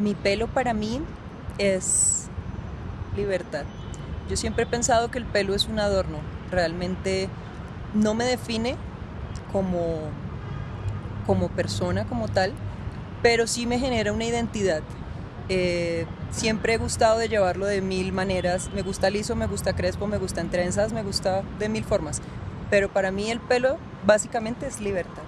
Mi pelo para mí es libertad. Yo siempre he pensado que el pelo es un adorno, realmente no me define como, como persona, como tal, pero sí me genera una identidad. Eh, siempre he gustado de llevarlo de mil maneras. Me gusta liso, me gusta crespo, me gusta en trenzas, me gusta de mil formas. Pero para mí el pelo básicamente es libertad.